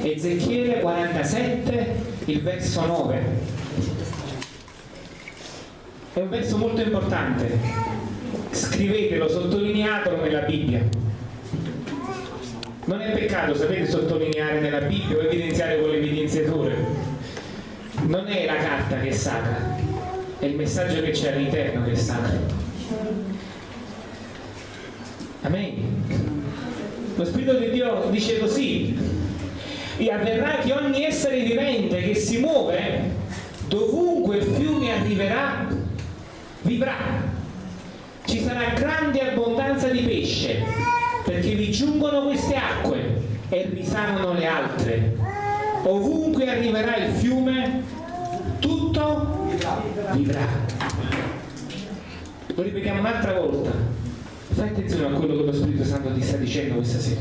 Ezechiele 47, il verso 9. È un verso molto importante. Scrivetelo, sottolineatelo nella Bibbia. Non è peccato, sapete, sottolineare nella Bibbia o evidenziare con l'evidenziatore. Non è la carta che è sacra, è il messaggio che c'è all'interno che è sacro. Amen. Lo Spirito di Dio dice così, e avverrà che ogni essere vivente che si muove, dovunque il fiume arriverà, vivrà. Ci sarà grande abbondanza di pesce, perché vi giungono queste acque e risanano le altre. Ovunque arriverà il fiume, tutto vivrà. Lo ripetiamo un'altra volta Fai attenzione a quello che lo Spirito Santo ti sta dicendo questa sera.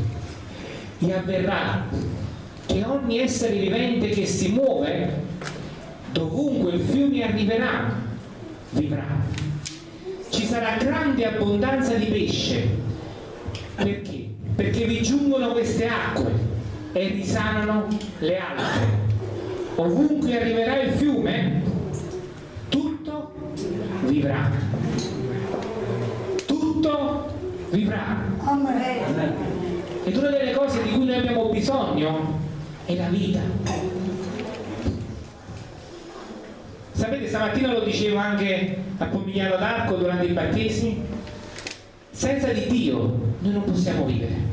E avverrà che ogni essere vivente che si muove, dovunque il fiume arriverà, vivrà. Ci sarà grande abbondanza di pesce. Perché? Perché vi giungono queste acque e risanano le altre. Ovunque arriverà il fiume, tutto vivrà tutto vivrà. Ed una delle cose di cui noi abbiamo bisogno è la vita. Sapete, stamattina lo dicevo anche a Pomigliano d'Arco durante i battesimi, senza di Dio noi non possiamo vivere.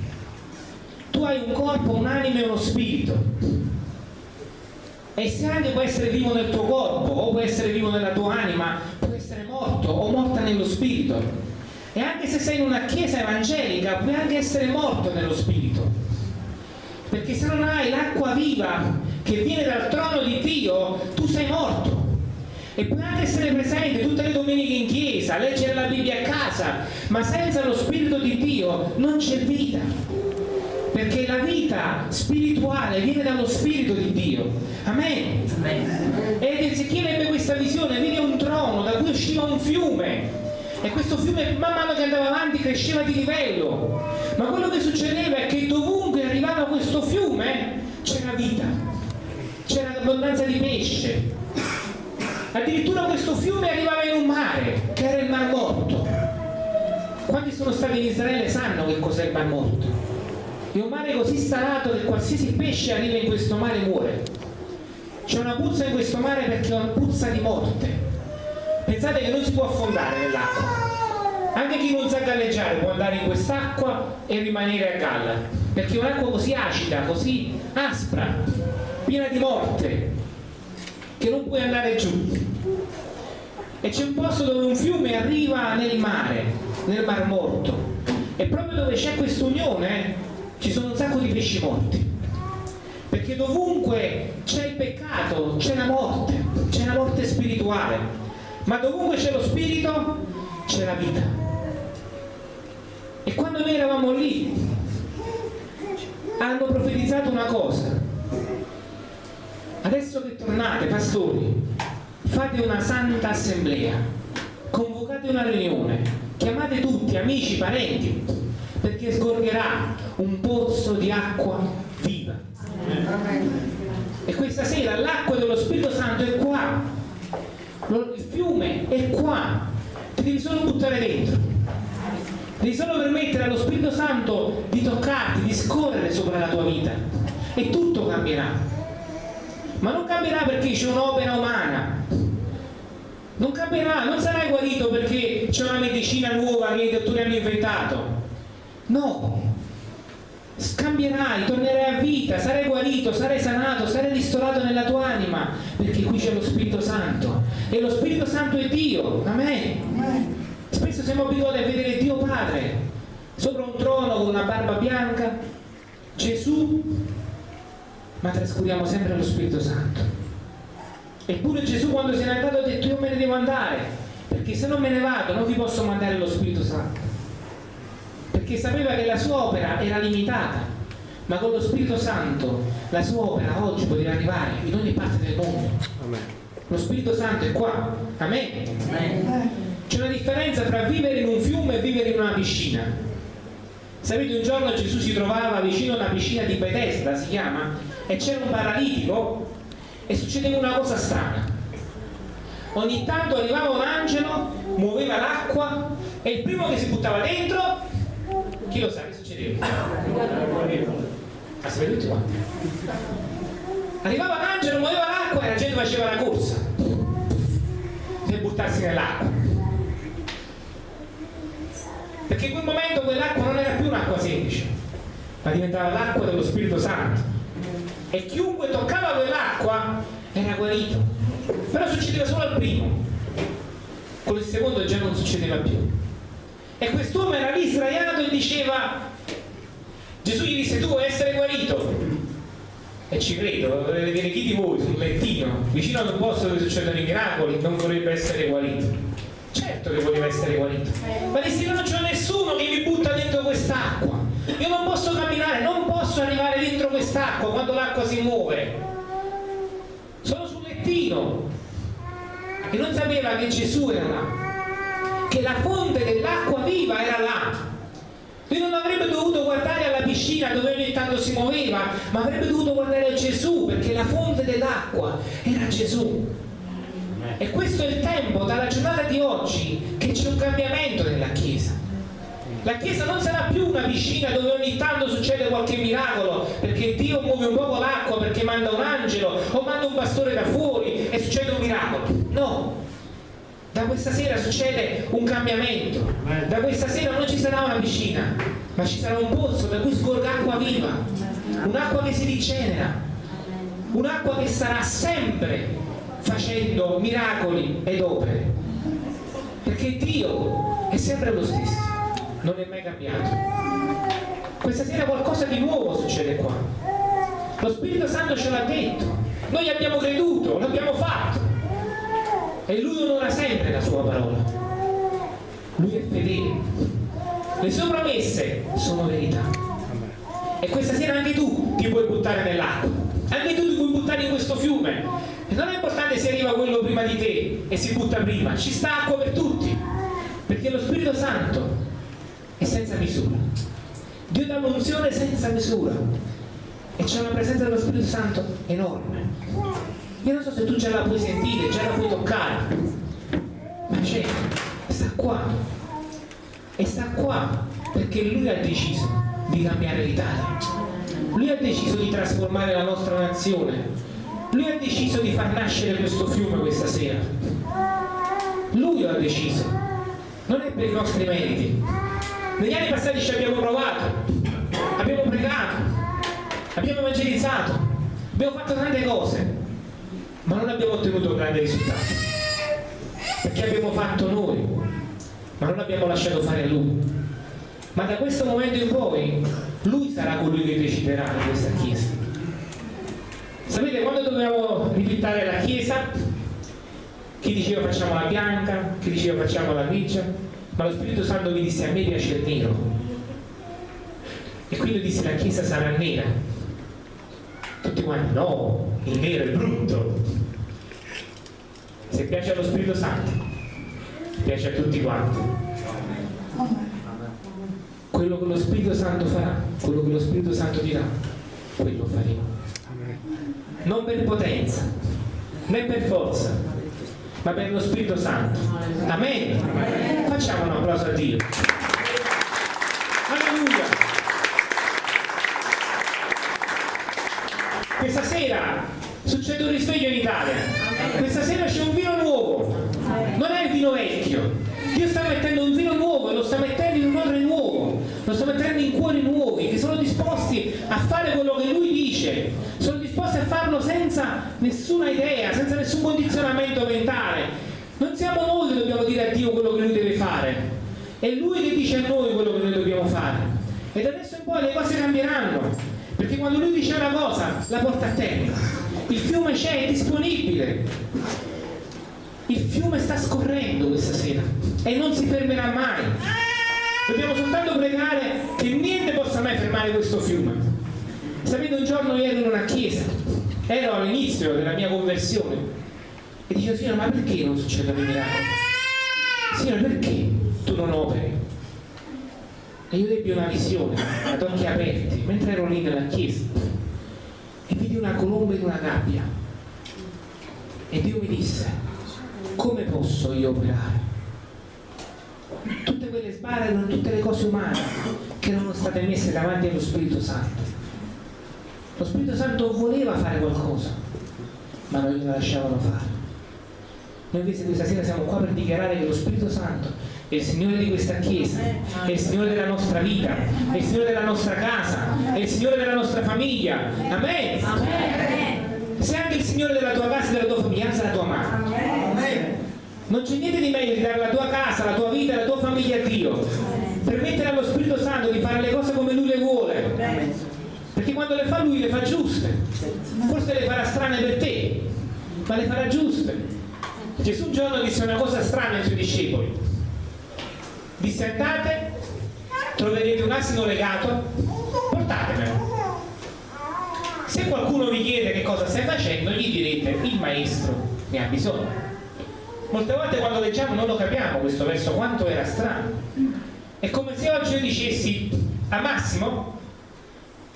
Tu hai un corpo, un'anima e uno spirito. E se anche può essere vivo nel tuo corpo o può essere vivo nella tua anima, può essere morto o morta nello spirito e anche se sei in una chiesa evangelica puoi anche essere morto nello spirito perché se non hai l'acqua viva che viene dal trono di Dio tu sei morto. E puoi anche essere presente tutte le domeniche in chiesa leggere la Bibbia a casa ma senza lo spirito di Dio non c'è vita. Perché la vita spirituale viene dallo spirito di Dio. Amen, Amen. ed Ezechiele ebbe questa visione vide un trono da cui usciva un fiume. E questo fiume man mano che andava avanti cresceva di livello. Ma quello che succedeva è che dovunque arrivava questo fiume c'era vita c'era abbondanza di pesce. Addirittura questo fiume arrivava in un mare che era il Mar Morto. Quanti sono stati in Israele sanno che cos'è il Mar Morto. È un mare così salato che qualsiasi pesce arriva in questo mare muore. C'è una puzza in questo mare perché è una puzza di morte. Pensate che non si può affondare nell'acqua anche chi non sa galleggiare può andare in quest'acqua e rimanere a galla perché è un'acqua così acida, così aspra piena di morte che non puoi andare giù. E c'è un posto dove un fiume arriva nel mare nel mar morto e proprio dove c'è questa unione ci sono un sacco di pesci morti perché dovunque c'è il peccato c'è la morte c'è la morte spirituale ma dovunque c'è lo spirito c'è la vita e quando noi eravamo lì hanno profetizzato una cosa. Adesso che tornate pastori fate una santa assemblea convocate una riunione chiamate tutti amici, parenti perché sgorgerà un pozzo di acqua viva. E questa sera l'acqua dello Spirito Santo è qua. Il fiume è qua. Ti devi solo buttare dentro devi solo permettere allo Spirito Santo di toccarti, di scorrere sopra la tua vita. E tutto cambierà. Ma non cambierà perché c'è un'opera umana. Non cambierà, non sarai guarito perché c'è una medicina nuova che i dottori hanno inventato. No. Scambierai, tornerai a vita, sarai guarito, sarai sanato, sarai ristorato nella tua anima, perché qui c'è lo Spirito Santo. E lo Spirito Santo è Dio, amen. Spesso siamo abituati a vedere Dio Padre sopra un trono con una barba bianca, Gesù, ma trascuriamo sempre lo Spirito Santo. Eppure Gesù quando se n'è andato ha detto io me ne devo andare, perché se non me ne vado non vi posso mandare lo Spirito Santo perché sapeva che la sua opera era limitata, ma con lo Spirito Santo la sua opera oggi poteva arrivare in ogni parte del mondo. Amen. Lo Spirito Santo è qua. Amen. Amen. C'è una differenza tra vivere in un fiume e vivere in una piscina. Sapete, un giorno Gesù si trovava vicino a una piscina di Bethesda, si chiama, e c'era un paralitico e succedeva una cosa strana. Ogni tanto arrivava un angelo, muoveva l'acqua e il primo che si buttava dentro, chi lo sa che succedeva? Si vede tutti quanti. Arrivava un angelo, muoveva l'acqua e la gente faceva la corsa per buttarsi nell'acqua. Perché in quel momento quell'acqua non era più un'acqua semplice, ma diventava l'acqua dello Spirito Santo. E chiunque toccava quell'acqua era guarito. Però succedeva solo al primo. Con il secondo già non succedeva più. E quest'uomo era lì sdraiato e diceva, Gesù gli disse, tu vuoi essere guarito? E ci credo, vorrei vedere chi di voi sul lettino, vicino ad un posto dove succedono i miracoli, non vorrebbe essere guarito. Certo che voleva essere guarito. Ma disse, non c'è nessuno che mi butta dentro quest'acqua. Io non posso camminare, non posso arrivare dentro quest'acqua quando l'acqua si muove. Sono sul lettino. E non sapeva che Gesù era là. Che la fonte dell'acqua viva era là. Lui non avrebbe dovuto guardare alla piscina dove ogni tanto si muoveva, ma avrebbe dovuto guardare a Gesù perché la fonte dell'acqua era Gesù. E questo è il tempo, dalla giornata di oggi, che c'è un cambiamento nella Chiesa. La Chiesa non sarà più una piscina dove ogni tanto succede qualche miracolo, perché Dio muove un poco l'acqua, perché manda un angelo o manda un pastore da fuori e succede un miracolo. No, da questa sera succede un cambiamento. Da questa sera non ci sarà una piscina, ma ci sarà un pozzo da cui scorga acqua viva, un'acqua che si rigenera, un'acqua che sarà sempre facendo miracoli ed opere. Perché Dio è sempre lo stesso, non è mai cambiato. Questa sera qualcosa di nuovo succede qua. Lo Spirito Santo ce l'ha detto, noi abbiamo creduto, l'abbiamo fatto. E Lui onora sempre la sua parola. Lui è fedele. Le sue promesse sono verità. E questa sera anche tu ti puoi buttare nell'acqua. Anche tu ti puoi buttare in questo fiume non è importante se arriva quello prima di te e si butta prima, ci sta acqua per tutti, perché lo Spirito Santo è senza misura. Dio dà un'unzione senza misura e c'è una presenza dello Spirito Santo enorme. Io non so se tu già la puoi sentire, già la puoi toccare, ma c'è, sta qua. E sta qua perché lui ha deciso di cambiare l'Italia. Lui ha deciso di trasformare la nostra nazione lui ha deciso di far nascere questo fiume questa sera. Lui lo ha deciso. Non è per i nostri meriti. Negli anni passati ci abbiamo provato, abbiamo pregato, abbiamo evangelizzato, abbiamo fatto tante cose, ma non abbiamo ottenuto grandi risultati. Perché abbiamo fatto noi, ma non abbiamo lasciato fare a Lui. Ma da questo momento in poi, Lui sarà colui che deciderà in questa Chiesa Sapete quando dovevamo ripintare la chiesa? Chi diceva facciamo la bianca, chi diceva facciamo la grigia, ma lo Spirito Santo mi disse a me piace il nero. E quindi disse la chiesa sarà nera. Tutti quanti, no, il nero è brutto. Se piace allo Spirito Santo, piace a tutti quanti. Quello che lo Spirito Santo farà, quello che lo Spirito Santo dirà, quello faremo non per potenza, né per forza, ma per lo Spirito Santo. Amen. Facciamo un applauso a Dio. Alleluia. Questa sera succede un risveglio in Italia. Questa sera c'è un vino nuovo. Non è il vino vecchio. Dio sta mettendo un vino nuovo lo sta mettendo in un odore nuovo. Lo sta mettendo in cuori nuovi che sono disposti a fare quello che Lui dice. Farlo senza nessuna idea, senza nessun condizionamento mentale. Non siamo noi che dobbiamo dire a Dio quello che Lui deve fare, è Lui che dice a noi quello che noi dobbiamo fare. E da adesso in poi le cose cambieranno, perché quando Lui dice una cosa, la porta a termine. Il fiume c'è, è disponibile. Il fiume sta scorrendo questa sera e non si fermerà mai. Dobbiamo soltanto pregare che niente possa mai fermare questo fiume. Sapete, un giorno ero in una chiesa, ero all'inizio della mia conversione e dicevo, Signore, ma perché non succedono i miracoli? Signore, perché tu non operi? E io ebbi una visione ad occhi aperti mentre ero lì nella chiesa e vidi una colomba in una gabbia e Dio mi disse come posso io operare? Tutte quelle sbarre erano tutte le cose umane che erano state messe davanti allo Spirito Santo. Lo Spirito Santo voleva fare qualcosa, ma non glielo lasciavano fare. Noi invece questa sera siamo qua per dichiarare che lo Spirito Santo è il Signore di questa Chiesa, è il Signore della nostra vita, è il Signore della nostra casa, è il Signore della nostra famiglia. Amen. Se anche il Signore della tua casa e della tua famiglia, alza la tua mano. Non c'è niente di meglio di dare la tua casa, la tua vita, la tua famiglia a Dio. Permettere allo Spirito Santo di fare le cose come Lui le vuole. Quando le fa Lui le fa giuste. Forse le farà strane per te, ma le farà giuste. Gesù un giorno disse una cosa strana ai suoi discepoli. Disse andate, troverete un asino legato, portatemelo. Se qualcuno vi chiede che cosa stai facendo, gli direte il maestro ne ha bisogno. Molte volte quando leggiamo non lo capiamo questo verso, quanto era strano. È come se oggi io dicessi a Massimo,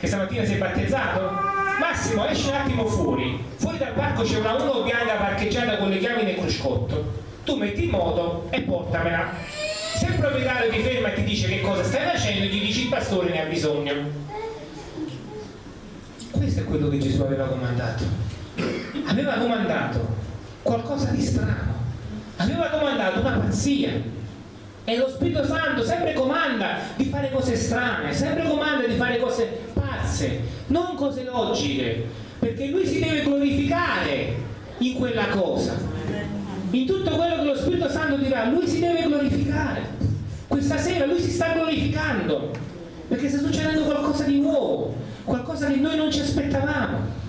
che stamattina si è battezzato, Massimo esci un attimo fuori, fuori dal parco c'è una uno bianca parcheggiata con le chiavi nel cruscotto, tu metti in moto e portamela. Se il proprietario ti ferma e ti dice che cosa stai facendo, gli dici il pastore ne ha bisogno. Questo è quello che Gesù aveva comandato. Aveva comandato qualcosa di strano, aveva comandato una pazzia. E lo Spirito Santo sempre comanda di fare cose strane, sempre comanda di fare cose pazze, non cose logiche, perché lui si deve glorificare in quella cosa. In tutto quello che lo Spirito Santo dirà, lui si deve glorificare. Questa sera lui si sta glorificando, perché sta succedendo qualcosa di nuovo, qualcosa che noi non ci aspettavamo.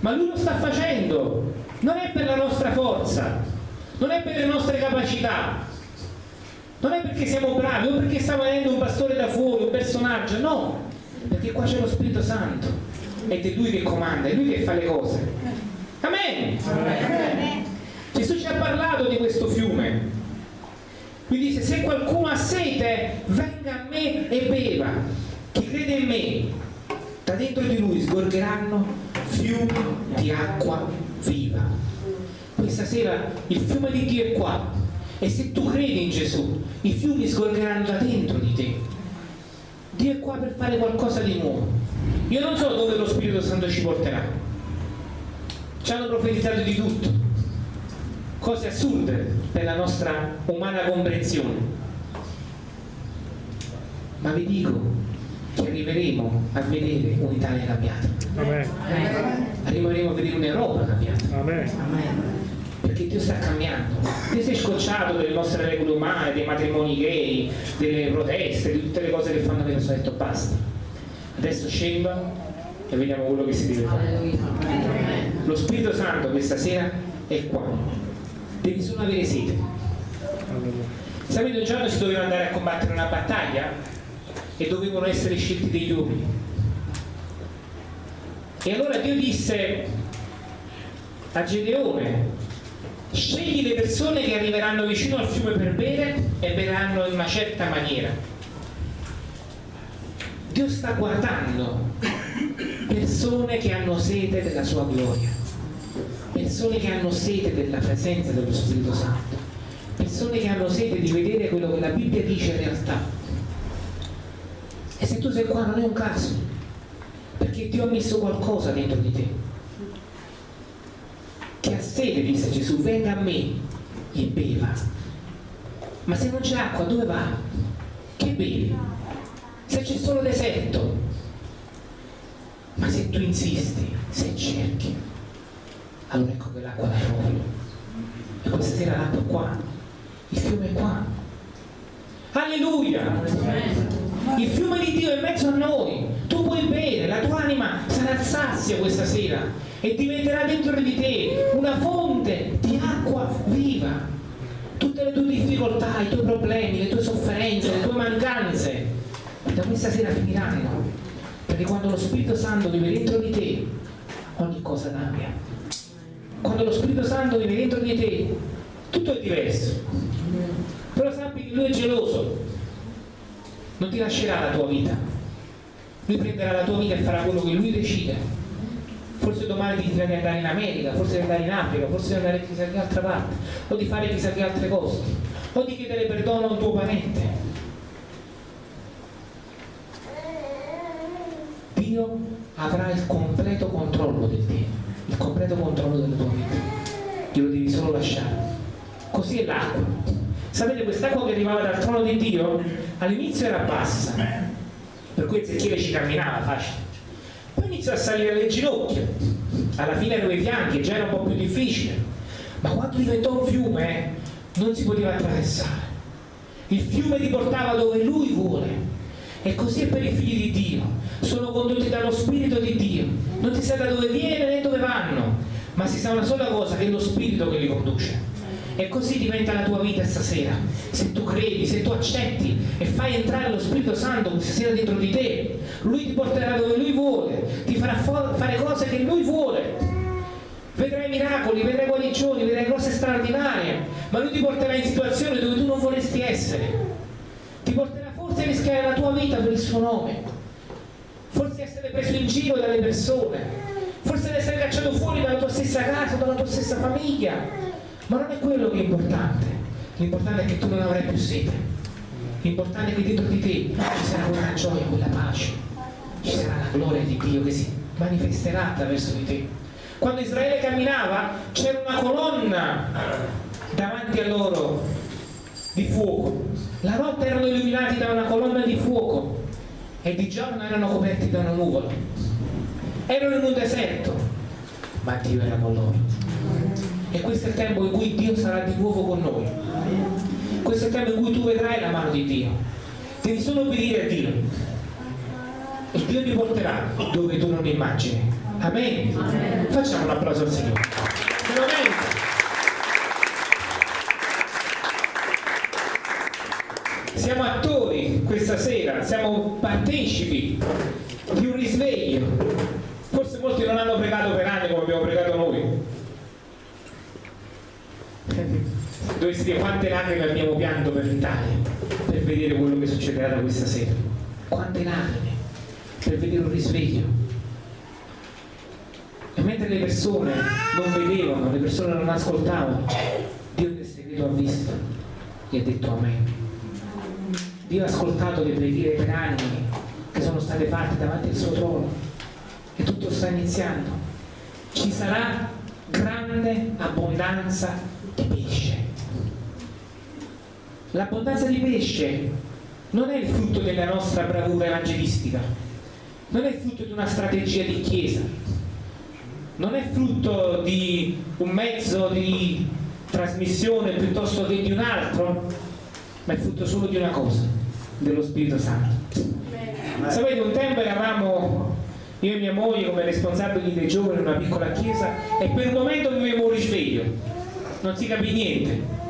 Ma lui lo sta facendo, non è per la nostra forza, non è per le nostre capacità, non è perché siamo bravi o perché sta venendo un pastore da fuori, un personaggio, no, perché qua c'è lo Spirito Santo ed è Lui che comanda, è Lui che fa le cose. Amen. Amen. Gesù ci ha parlato di questo fiume. Lui dice, se qualcuno ha sete, venga a me e beva. Chi crede in me, da dentro di lui sgorgeranno fiumi di acqua viva. Questa sera il fiume di Dio è qua. E se tu credi in Gesù, i fiumi sgorgeranno da dentro di te. Dio è qua per fare qualcosa di nuovo. Io non so dove lo Spirito Santo ci porterà. Ci hanno profetizzato di tutto. Cose assurde per la nostra umana comprensione. Ma vi dico che arriveremo a vedere un'Italia cambiata. Amen. Arriveremo a vedere un'Europa cambiata. Amen. Perché Dio sta cambiando. Dio si è scocciato delle nostre regole umane, dei matrimoni gay, delle proteste, di tutte le cose che fanno le persone. Ha detto basta. Adesso scenda e vediamo quello che si deve fare. Lo Spirito Santo questa sera è qua. Devi solo avere sete. Sapete, un giorno si doveva andare a combattere una battaglia e dovevano essere scelti degli uomini. E allora Dio disse a Gedeone, scegli le persone che arriveranno vicino al fiume per bere e beranno in una certa maniera. Dio sta guardando persone che hanno sete della sua gloria, persone che hanno sete della presenza dello Spirito Santo, persone che hanno sete di vedere quello che la Bibbia dice in realtà. E se tu sei qua non è un caso, perché Dio ha messo qualcosa dentro di te sede, disse Gesù, venga a me e beva. Ma se non c'è acqua, dove va? Che bevi? Se c'è solo deserto. Ma se tu insisti, se cerchi, allora ecco che l'acqua la trovi. E questa sera l'acqua è qua, il fiume è qua. Alleluia! Il fiume di Dio è in mezzo a noi. Tu puoi bere, la tua anima sarà sazia questa sera e diventerà dentro di te una fonte di acqua viva. Tutte le tue difficoltà, i tuoi problemi, le tue sofferenze, le tue mancanze, da questa sera finiranno. Perché quando lo Spirito Santo vive dentro di te, ogni cosa cambia. Quando lo Spirito Santo vive dentro di te, tutto è diverso. Però sappi che Lui è geloso, non ti lascerà la tua vita. Lui prenderà la tua vita e farà quello che Lui decide forse domani ti dirà di andare in America, forse di andare in Africa, forse di andare chissà che altra parte, o di fare chissà che altre cose, o di chiedere perdono a un tuo parente. Dio avrà il completo controllo del te, il completo controllo della tua vita. Glielo devi solo lasciare. Così è l'acqua. Sapete, quest'acqua che arrivava dal trono di Dio all'inizio era bassa, per cui Ezechiele ci camminava facile. Poi iniziò a salire alle ginocchia, alla fine erano i fianchi, già era un po' più difficile. Ma quando diventò un fiume non si poteva attraversare. Il fiume ti portava dove lui vuole. E così è per i figli di Dio. Sono condotti dallo Spirito di Dio. Non si sa da dove viene né dove vanno, ma si sa una sola cosa, che è lo Spirito che li conduce. E così diventa la tua vita stasera. Se tu credi, se tu accetti e fai entrare lo Spirito Santo questa sera dentro di te, Lui ti porterà dove Lui vuole, ti farà fare cose che Lui vuole. Vedrai miracoli, vedrai guarigioni, vedrai cose straordinarie, ma Lui ti porterà in situazioni dove tu non vorresti essere. Ti porterà forse a rischiare la tua vita per il suo nome, forse essere preso in giro dalle persone, forse essere cacciato fuori dalla tua stessa casa, dalla tua stessa famiglia ma non è quello che è importante. L'importante è che tu non avrai più sete. L'importante è che dentro di te ci sarà quella gioia, quella pace, ci sarà la gloria di Dio che si manifesterà attraverso di te. Quando Israele camminava c'era una colonna davanti a loro di fuoco. La notte erano illuminati da una colonna di fuoco e di giorno erano coperti da una nuvola. Erano in un deserto, ma Dio era con loro e questo è il tempo in cui Dio sarà di nuovo con noi. Questo è il tempo in cui tu vedrai la mano di Dio. Devi solo obbedire a Dio. E Dio ti porterà dove tu non immagini. Amen, Amen. facciamo un applauso al Signore. Siamo attori questa sera siamo partecipi di un risveglio forse molti non hanno pregato per anni come abbiamo pregato noi dice quante lacrime abbiamo pianto per l'Italia per vedere quello che succederà da questa sera? Quante lacrime per vedere un risveglio? E mentre le persone non vedevano le persone non ascoltavano Dio nel segreto ha visto e ha detto a me Dio ha ascoltato le preghiere per anni che sono state fatte davanti al suo trono e tutto sta iniziando. Ci sarà grande abbondanza di pesce. L'abbondanza di pesce non è il frutto della nostra bravura evangelistica, non è il frutto di una strategia di chiesa, non è frutto di un mezzo di trasmissione piuttosto che di un altro, ma è frutto solo di una cosa, dello Spirito Santo. Sapete, un tempo eravamo io e mia moglie come responsabili dei giovani in una piccola chiesa e per un momento vivevo un risveglio non si capì niente.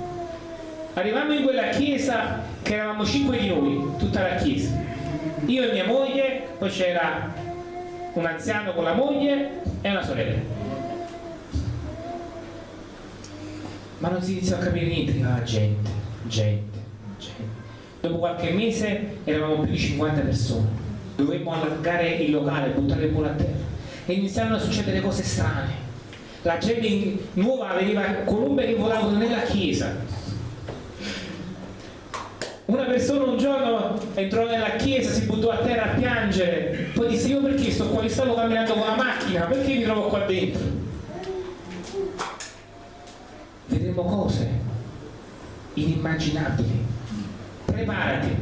Arrivammo in quella chiesa che eravamo cinque di noi, tutta la chiesa. Io e mia moglie, poi c'era un anziano con la moglie e una sorella. Ma non si iniziò a capire niente, ah, gente, gente, gente. Dopo qualche mese eravamo più di 50 persone. Dovemmo allargare il locale, buttare il muro a terra. E iniziarono a succedere cose strane la gente nuova veniva colombe che volavano nella chiesa una persona un giorno entrò nella chiesa si buttò a terra a piangere. Poi disse io perché sto qua? Stavo camminando con la macchina. Perché mi trovo qua dentro? Vedremo cose inimmaginabili. Preparati.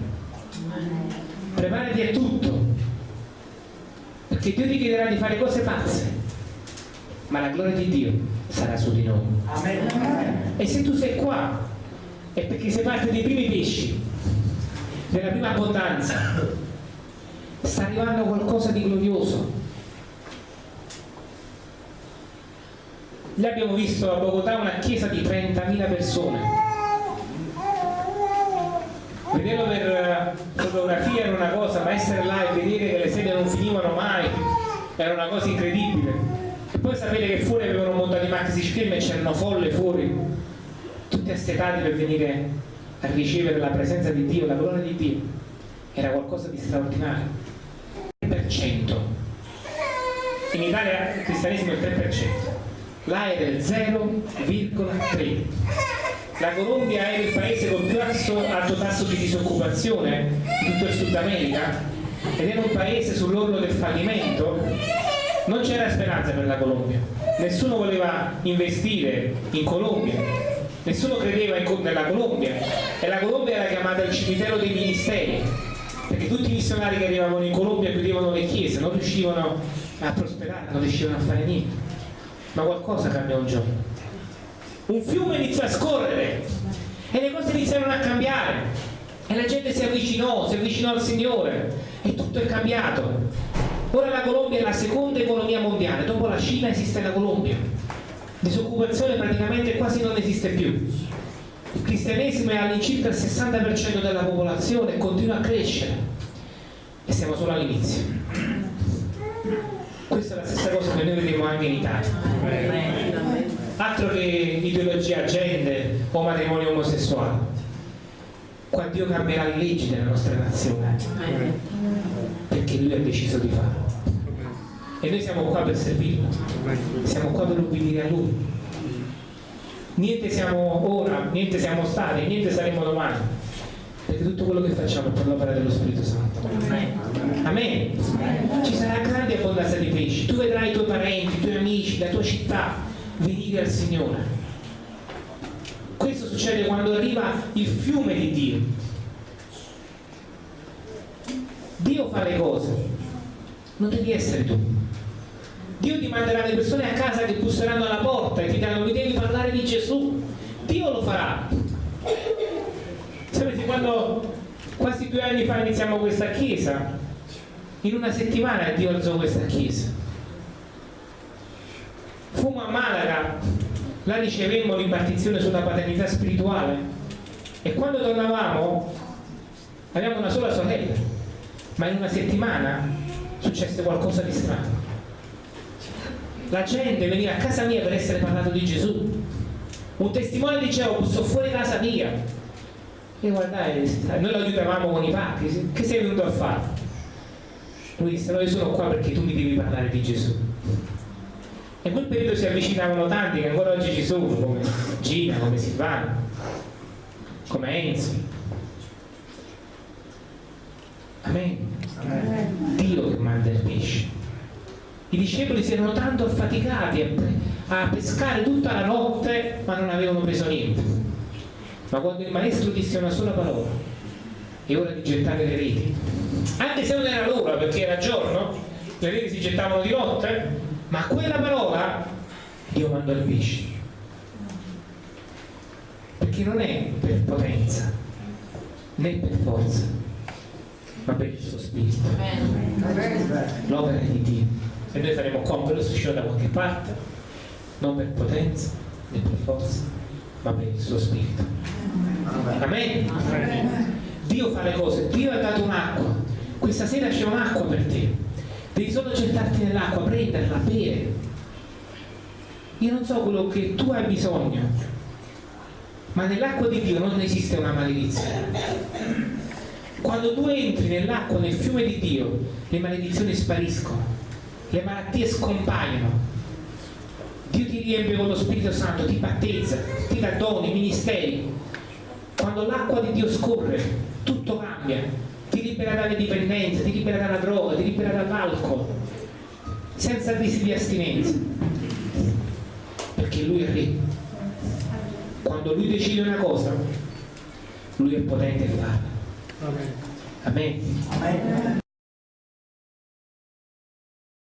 Preparati a tutto. Perché Dio ti chiederà di fare cose pazze. Ma la gloria di Dio sarà su di noi. Amen. E se tu sei qua, è perché sei parte dei primi pesci, della prima abbondanza. Sta arrivando qualcosa di glorioso. Noi abbiamo visto a Bogotà una chiesa di 30.000 persone. Vederlo per eh, fotografia era una cosa, ma essere là e vedere che le sedie non finivano mai era una cosa incredibile poi sapete che fuori avevano montato i maxi film e c'erano folle fuori tutti assetati per venire a ricevere la presenza di Dio, la gloria di Dio era qualcosa di straordinario. 3% in Italia il cristianesimo è il 3%, là è del 0,3%. La Colombia è il paese con più alto tasso di disoccupazione di tutto il Sud America ed era un paese sull'orlo del fallimento. Non c'era speranza per la Colombia, nessuno voleva investire in Colombia, nessuno credeva nella Colombia e la Colombia era chiamata il cimitero dei ministeri perché tutti i missionari che arrivavano in Colombia chiudevano le chiese, non riuscivano a prosperare, non riuscivano a fare niente. Ma qualcosa cambiò un giorno. Un fiume iniziò a scorrere e le cose iniziarono a cambiare e la gente si avvicinò, si avvicinò al Signore e tutto è cambiato. Ora la Colombia è la seconda economia mondiale, dopo la Cina esiste la Colombia. Disoccupazione praticamente quasi non esiste più. Il cristianesimo è all'incirca il 60% della popolazione e continua a crescere. E siamo solo all'inizio. Questa è la stessa cosa che noi vediamo anche in Italia. Altro che ideologia agende o matrimonio omosessuale. Qua Dio cambierà le leggi della nostra nazione. Perché Lui ha deciso di farlo. E noi siamo qua per servirlo. Siamo qua per ubbidire a Lui niente siamo ora, niente siamo stati, niente saremo domani. Perché tutto quello che facciamo è per l'opera dello Spirito Santo. Amen. Ci sarà grande abbondanza di pesci. Tu vedrai i tuoi parenti, i tuoi amici, la tua città venire al Signore. Questo succede quando arriva il fiume di Dio. Dio fa le cose, non devi essere tu. Dio ti manderà le persone a casa che busseranno alla porta e ti diranno mi devi parlare di Gesù. Dio lo farà. Sapete, quando quasi due anni fa iniziamo questa chiesa, in una settimana Dio alzò questa chiesa. Fummo a Malaga, là ricevemmo l'impartizione sulla paternità spirituale e quando tornavamo avevamo una sola sorella, ma in una settimana successe qualcosa di strano la gente veniva a casa mia per essere parlato di Gesù un testimone diceva busso fuori casa mia e guardai noi lo aiutavamo con i pacchi che sei venuto a fare? lui disse no io sono qua perché tu mi devi parlare di Gesù e in quel periodo si avvicinavano tanti che ancora oggi ci sono come Gina, come Silvana come Enzi Amen. Amen. Dio che manda i discepoli si erano tanto affaticati a, pescare tutta la notte ma non avevano preso niente. Ma quando il maestro disse una sola parola è ora di gettare le reti anche se non era l'ora perché era giorno le reti si gettavano di notte ma quella parola Dio mandò il pesce. Perché non è per potenza né per forza ma per il suo spirito. L'opera di Dio e noi faremo compiere lo uscire da qualche parte non per potenza né per forza ma per il suo spirito. Amen. Amen. Dio fa le cose. Dio ha dato un'acqua. Questa sera c'è un'acqua per te. Devi solo gettarti nell'acqua prenderla, bere. Io non so quello che tu hai bisogno ma nell'acqua di Dio non esiste una maledizione. Quando tu entri nell'acqua nel fiume di Dio le maledizioni spariscono le malattie scompaiono Dio ti riempie con lo Spirito Santo ti battezza, ti dà doni, ministeri quando l'acqua di Dio scorre tutto cambia ti libera dalle dipendenze, ti libera dalla droga ti libera dall'alcol senza crisi di astinenza perché lui è re quando lui decide una cosa lui è potente a farla Amen. Amen. Amen.